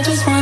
I just want